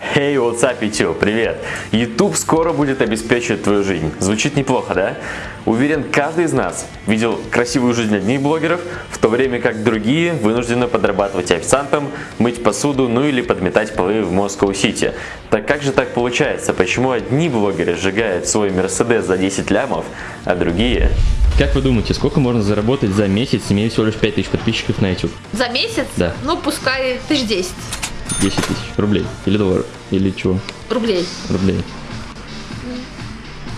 Hey, what's up, YouTube? Привет! YouTube скоро будет обеспечивать твою жизнь. Звучит неплохо, да? Уверен, каждый из нас видел красивую жизнь одних блогеров, в то время как другие вынуждены подрабатывать официантом, мыть посуду, ну или подметать полы в Москва-Сити. Так как же так получается? Почему одни блогеры сжигают свой Мерседес за 10 лямов, а другие... Как вы думаете, сколько можно заработать за месяц, имея всего лишь 5000 подписчиков на YouTube? За месяц? Да. Ну, пускай тысяч десять 10 тысяч рублей. Или долларов. Или чего? рублей. Рублей.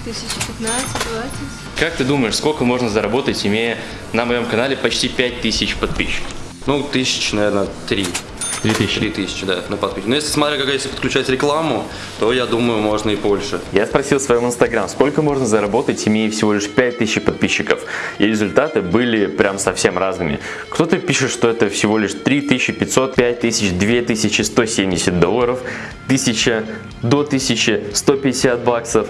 Тысяча пятнадцать, двадцать. Как ты думаешь, сколько можно заработать, имея на моем канале почти 5000 подписчиков? Ну, тысяч, наверное, три. 3000. Три тысячи, да, на подписчиков. Но если смотря, как если подключать рекламу, то я думаю, можно и больше. Я спросил в своем инстаграм, сколько можно заработать, имея всего лишь 5000 подписчиков. И результаты были прям совсем разными. Кто-то пишет, что это всего лишь 3500, 5000, 2170 долларов, 1000 до 1000, 150 баксов,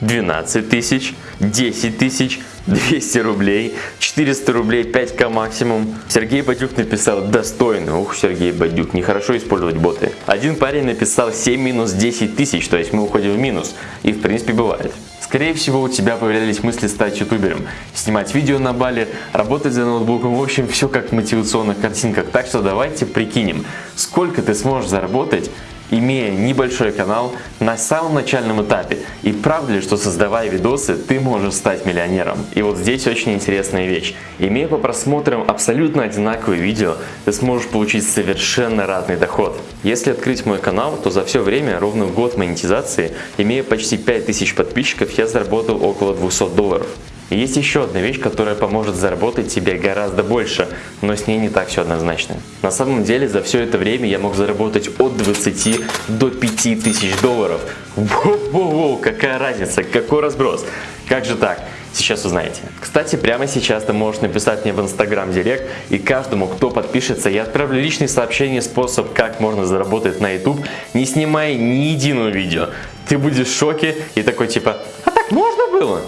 12 тысяч, 10 тысяч, 200 рублей, 400 рублей, 5к максимум. Сергей Бадюк написал достойно. Ух, Сергей Бадюк, нехорошо использовать боты. Один парень написал 7 минус 10 тысяч, то есть мы уходим в минус. И в принципе бывает. Скорее всего у тебя появлялись мысли стать ютубером, снимать видео на Бали, работать за ноутбуком, в общем все как в мотивационных картинках. Так что давайте прикинем, сколько ты сможешь заработать имея небольшой канал на самом начальном этапе. И правда ли, что создавая видосы, ты можешь стать миллионером? И вот здесь очень интересная вещь. Имея по просмотрам абсолютно одинаковые видео, ты сможешь получить совершенно разный доход. Если открыть мой канал, то за все время, ровно в год монетизации, имея почти 5000 подписчиков, я заработал около 200 долларов. Есть еще одна вещь, которая поможет заработать тебе гораздо больше, но с ней не так все однозначно. На самом деле за все это время я мог заработать от 20 до 5 тысяч долларов. Воу-воу-воу, какая разница, какой разброс. Как же так? Сейчас узнаете. Кстати, прямо сейчас ты можешь написать мне в Instagram Директ, и каждому, кто подпишется, я отправлю личные сообщения, способ, как можно заработать на YouTube, не снимая ни единого видео. Ты будешь в шоке и такой типа, а так можно было?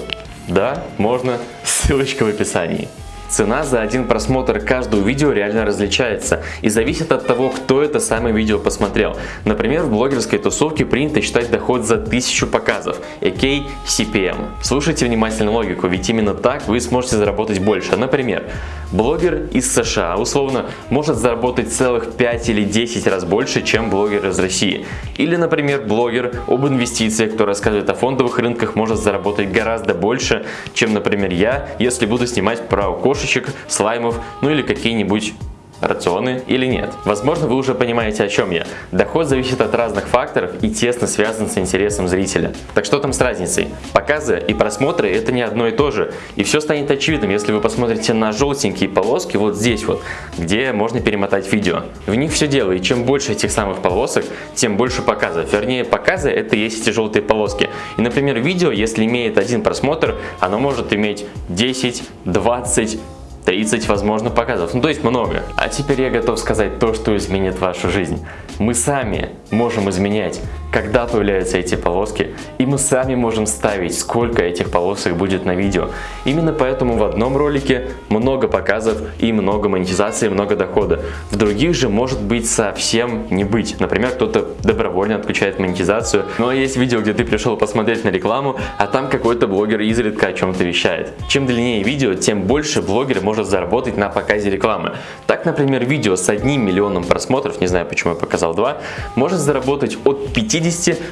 Да, можно. Ссылочка в описании. Цена за один просмотр каждого видео реально различается и зависит от того, кто это самое видео посмотрел. Например, в блогерской тусовке принято считать доход за 1000 показов, aka CPM. Слушайте внимательно логику, ведь именно так вы сможете заработать больше. Например, блогер из США условно может заработать целых 5 или 10 раз больше, чем блогер из России. Или, например, блогер об инвестициях, кто рассказывает о фондовых рынках, может заработать гораздо больше, чем, например, я, если буду снимать про кошек кошечек, слаймов, ну или какие-нибудь рационы или нет. Возможно, вы уже понимаете, о чем я. Доход зависит от разных факторов и тесно связан с интересом зрителя. Так что там с разницей? Показы и просмотры это не одно и то же. И все станет очевидным, если вы посмотрите на желтенькие полоски вот здесь вот, где можно перемотать видео. В них все дело, и чем больше этих самых полосок, тем больше показов. Вернее, показы это есть эти желтые полоски. И, например, видео, если имеет один просмотр, оно может иметь 10, 20, 30, возможно, показов. Ну, то есть много. А теперь я готов сказать то, что изменит вашу жизнь. Мы сами можем изменять, когда появляются эти полоски, и мы сами можем ставить, сколько этих полосок будет на видео. Именно поэтому в одном ролике много показов и много монетизации, много дохода. В других же может быть совсем не быть. Например, кто-то добровольно отключает монетизацию, но есть видео, где ты пришел посмотреть на рекламу, а там какой-то блогер изредка о чем-то вещает. Чем длиннее видео, тем больше блогер может заработать на показе рекламы. Так, например, видео с одним миллионом просмотров, не знаю почему я показал два, может заработать от 50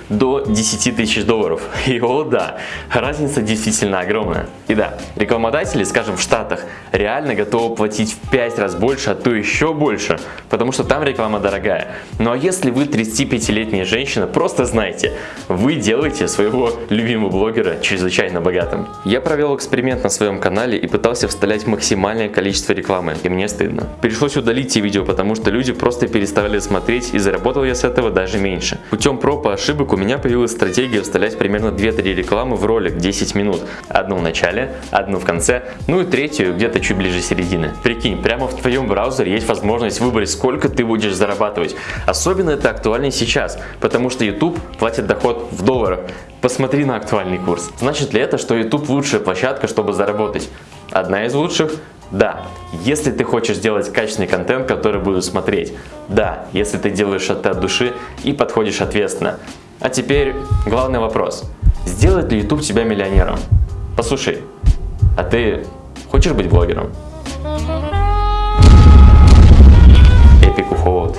до 10 тысяч долларов. И о да, разница действительно огромная. И да, рекламодатели, скажем в Штатах, реально готовы платить в 5 раз больше, а то еще больше, потому что там реклама дорогая. Ну а если вы 35-летняя женщина, просто знайте, вы делаете своего любимого блогера чрезвычайно богатым. Я провел эксперимент на своем канале и пытался вставлять максимально максимальное количество рекламы, и мне стыдно. Пришлось удалить те видео, потому что люди просто перестали смотреть, и заработал я с этого даже меньше. Путем проб и ошибок у меня появилась стратегия вставлять примерно 2-3 рекламы в ролик 10 минут. Одну в начале, одну в конце, ну и третью где-то чуть ближе середины. Прикинь, прямо в твоем браузере есть возможность выбрать, сколько ты будешь зарабатывать. Особенно это актуально сейчас, потому что YouTube платит доход в долларах. Посмотри на актуальный курс. Значит ли это, что YouTube лучшая площадка, чтобы заработать? Одна из лучших? Да. Если ты хочешь сделать качественный контент, который будут смотреть. Да. Если ты делаешь это от души и подходишь ответственно. А теперь главный вопрос. Сделает ли YouTube тебя миллионером? Послушай, а ты хочешь быть блогером? Эпик уход.